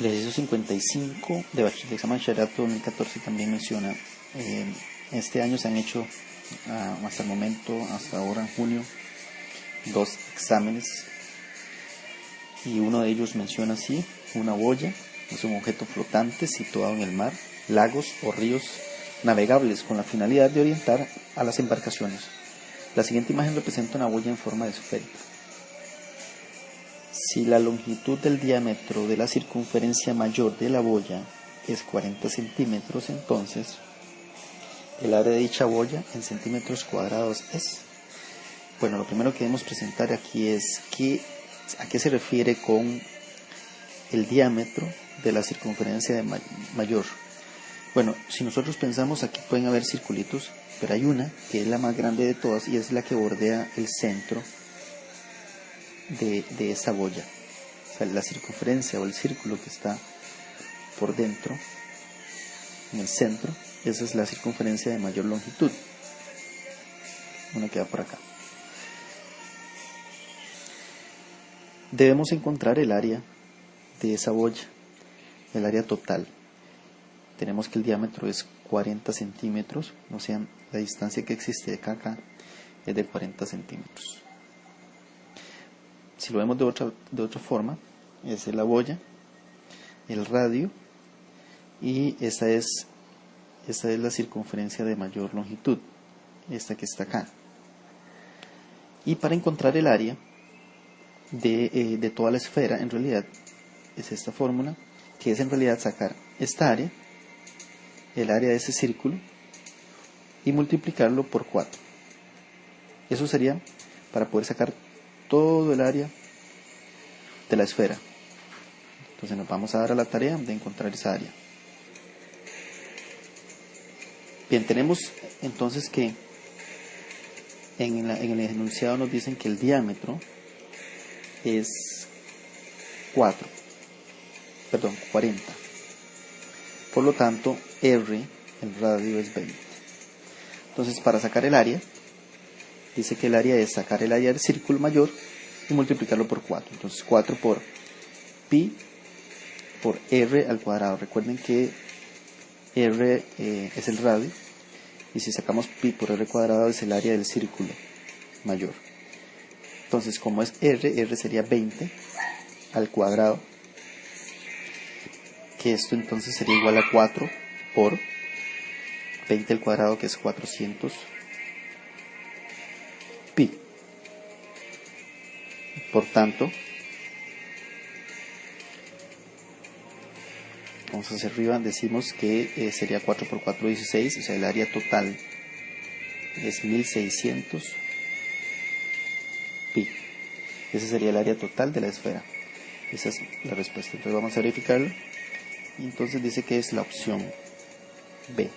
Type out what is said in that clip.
El ejercicio 55 de, examen bachillerato 2014 también menciona, eh, este año se han hecho ah, hasta el momento, hasta ahora en junio, dos exámenes y uno de ellos menciona así, una boya, es un objeto flotante situado en el mar, lagos o ríos navegables con la finalidad de orientar a las embarcaciones. La siguiente imagen representa una boya en forma de esférica. Si la longitud del diámetro de la circunferencia mayor de la boya es 40 centímetros, entonces el área de dicha boya en centímetros cuadrados es. Bueno, lo primero que debemos presentar aquí es que, a qué se refiere con el diámetro de la circunferencia mayor. Bueno, si nosotros pensamos aquí pueden haber circulitos, pero hay una que es la más grande de todas y es la que bordea el centro de, de esa boya. O sea, la circunferencia o el círculo que está por dentro, en el centro, esa es la circunferencia de mayor longitud. Una queda por acá. Debemos encontrar el área de esa boya, el área total. Tenemos que el diámetro es 40 centímetros, o sea, la distancia que existe de acá acá es de 40 centímetros si lo vemos de otra, de otra forma, es la boya, el radio y esta es, esta es la circunferencia de mayor longitud, esta que está acá. Y para encontrar el área de, eh, de toda la esfera, en realidad es esta fórmula, que es en realidad sacar esta área, el área de ese círculo, y multiplicarlo por 4. Eso sería para poder sacar todo el área de la esfera. Entonces nos vamos a dar a la tarea de encontrar esa área. Bien, tenemos entonces que en, el enunciado nos dicen que el diámetro es 4, perdón, 40. Por lo tanto, R, el radio es 20. Entonces, para sacar el área, dice que el área es sacar el área del círculo mayor y multiplicarlo por 4. Entonces 4 por pi por r al cuadrado. Recuerden que r eh, es el radio y si sacamos pi por r cuadrado es el área del círculo mayor. Entonces como es r, r sería 20 al cuadrado, que esto entonces sería igual a 4 por 20 al cuadrado que es 400 Por tanto, vamos hacia arriba, decimos que eh, sería 4 por 4, 16, o sea, el área total es 1600 pi. Ese sería el área total de la esfera. Esa es la respuesta. Entonces vamos a verificarlo. Y entonces dice que es la opción B.